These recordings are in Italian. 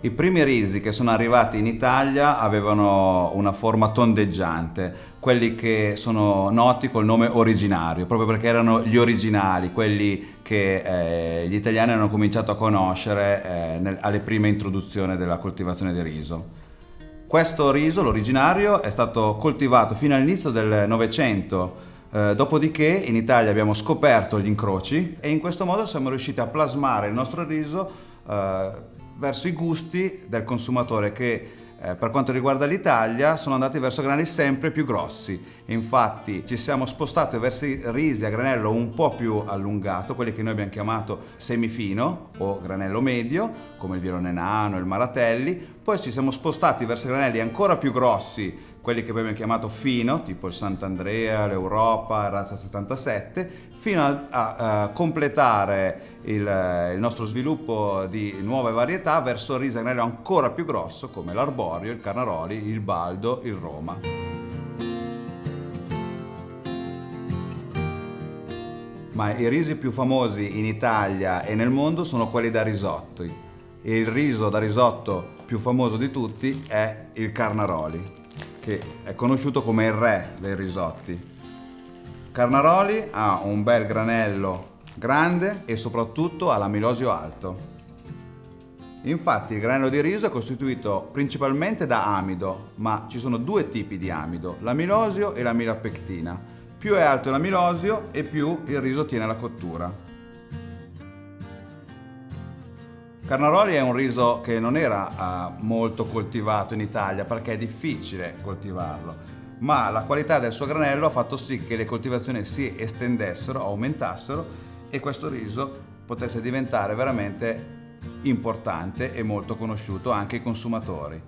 I primi risi che sono arrivati in Italia avevano una forma tondeggiante, quelli che sono noti col nome originario, proprio perché erano gli originali, quelli che eh, gli italiani hanno cominciato a conoscere eh, nel, alle prime introduzioni della coltivazione di riso. Questo riso, l'originario, è stato coltivato fino all'inizio del Novecento, eh, dopodiché in Italia abbiamo scoperto gli incroci e in questo modo siamo riusciti a plasmare il nostro riso eh, verso i gusti del consumatore che eh, per quanto riguarda l'Italia sono andati verso granelli sempre più grossi. Infatti ci siamo spostati verso i risi a granello un po' più allungato, quelli che noi abbiamo chiamato semifino o granello medio, come il Virone Nano, il Maratelli. Poi ci siamo spostati verso granelli ancora più grossi, quelli che abbiamo chiamato fino, tipo il Sant'Andrea, l'Europa, Razza 77, fino a, a, a completare il, il, nostro sviluppo di nuove varietà verso il risanello ancora più grosso come l'Arborio, il Carnaroli, il Baldo, il Roma. Ma i risi più famosi in Italia e nel mondo sono quelli da risotto. Il riso da risotto più famoso di tutti è il Carnaroli, che è conosciuto come il re dei risotti. Carnaroli ha un bel granello grande e soprattutto ha l'amilosio alto. Infatti il granello di riso è costituito principalmente da amido, ma ci sono due tipi di amido, l'amilosio e l'amilopectina. Più è alto l'amilosio e più il riso tiene la cottura. Carnaroli è un riso che non era uh, molto coltivato in Italia perché è difficile coltivarlo, ma la qualità del suo granello ha fatto sì che le coltivazioni si estendessero, aumentassero e questo riso potesse diventare veramente importante e molto conosciuto anche ai consumatori.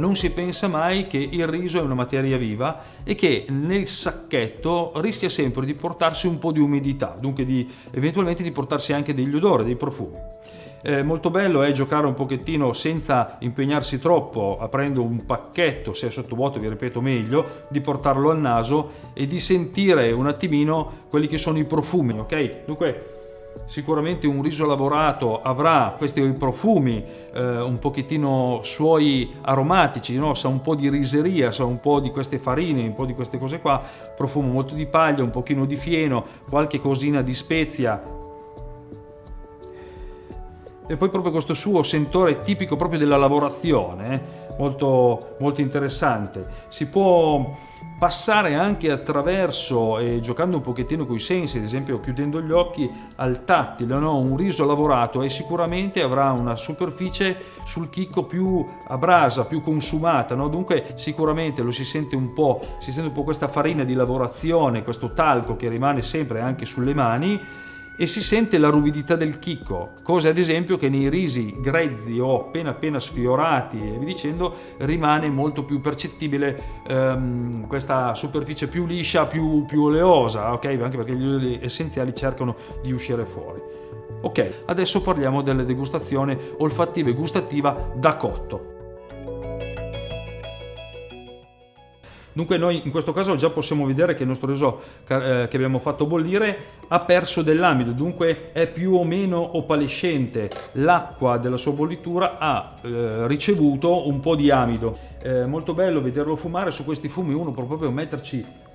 Non si pensa mai che il riso è una materia viva e che nel sacchetto rischia sempre di portarsi un po' di umidità, dunque di, eventualmente di portarsi anche degli odori, dei profumi. Eh, molto bello è giocare un pochettino senza impegnarsi troppo, aprendo un pacchetto, se è sottovuoto vi ripeto meglio, di portarlo al naso e di sentire un attimino quelli che sono i profumi, ok? Dunque sicuramente un riso lavorato avrà questi profumi eh, un pochettino suoi aromatici, no? sa un po' di riseria, sa un po' di queste farine, un po' di queste cose qua, profumo molto di paglia, un pochino di fieno, qualche cosina di spezia, e poi proprio questo suo sentore tipico proprio della lavorazione, eh, molto, molto interessante. Si può passare anche attraverso, e giocando un pochettino con i sensi, ad esempio chiudendo gli occhi, al tattile, no? un riso lavorato e sicuramente avrà una superficie sul chicco più a brasa, più consumata, no? dunque sicuramente lo si sente un po', si sente un po' questa farina di lavorazione, questo talco che rimane sempre anche sulle mani, e si sente la ruvidità del chicco, cosa ad esempio che nei risi grezzi o appena appena sfiorati e vi dicendo rimane molto più percettibile ehm, questa superficie più liscia, più, più oleosa, ok? Anche perché gli oli essenziali cercano di uscire fuori. Ok, adesso parliamo della degustazione olfattiva e gustativa da cotto. Dunque noi in questo caso già possiamo vedere che il nostro riso eh, che abbiamo fatto bollire ha perso dell'amido, dunque è più o meno opalescente. L'acqua della sua bollitura ha eh, ricevuto un po' di amido. È molto bello vederlo fumare, su questi fumi uno può proprio metterci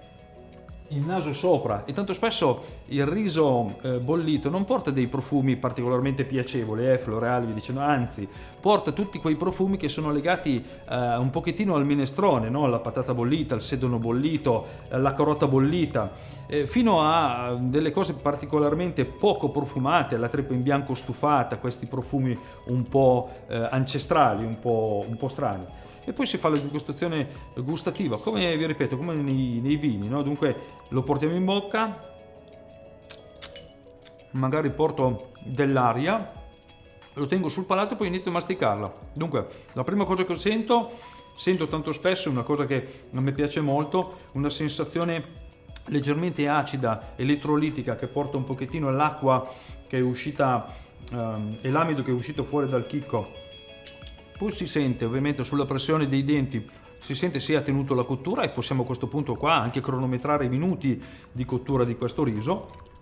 il naso sopra e tanto spesso il riso eh, bollito non porta dei profumi particolarmente piacevoli, eh, florali, vi dicendo, anzi porta tutti quei profumi che sono legati eh, un pochettino al minestrone, no? la patata bollita, il sedono bollito, eh, la carota bollita, eh, fino a delle cose particolarmente poco profumate, la treppa in bianco stufata, questi profumi un po' eh, ancestrali, un po', un po' strani e poi si fa la degustazione gustativa, come vi ripeto, come nei, nei vini, no? dunque lo portiamo in bocca, magari porto dell'aria, lo tengo sul palato e poi inizio a masticarla. Dunque, la prima cosa che sento, sento tanto spesso, una cosa che non mi piace molto, una sensazione leggermente acida, elettrolitica, che porta un pochettino l'acqua che è uscita um, e l'amido che è uscito fuori dal chicco. Poi si sente ovviamente sulla pressione dei denti, si sente se ha tenuto la cottura e possiamo a questo punto qua anche cronometrare i minuti di cottura di questo riso.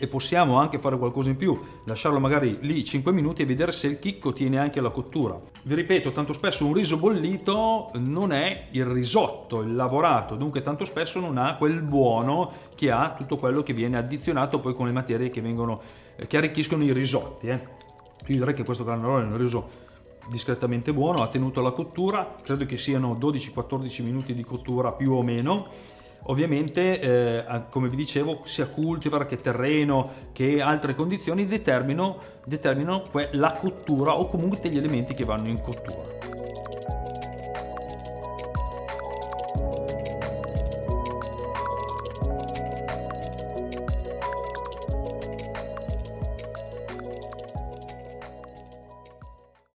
e possiamo anche fare qualcosa in più, lasciarlo magari lì 5 minuti e vedere se il chicco tiene anche la cottura. Vi ripeto, tanto spesso un riso bollito non è il risotto, il lavorato, dunque tanto spesso non ha quel buono che ha tutto quello che viene addizionato poi con le materie che, vengono, che arricchiscono i risotti. Eh. Io direi che questo cannellone è un riso discretamente buono, ha tenuto la cottura, credo che siano 12-14 minuti di cottura più o meno Ovviamente, eh, come vi dicevo, sia cultivar che terreno che altre condizioni determinano, determinano la cottura o comunque degli elementi che vanno in cottura.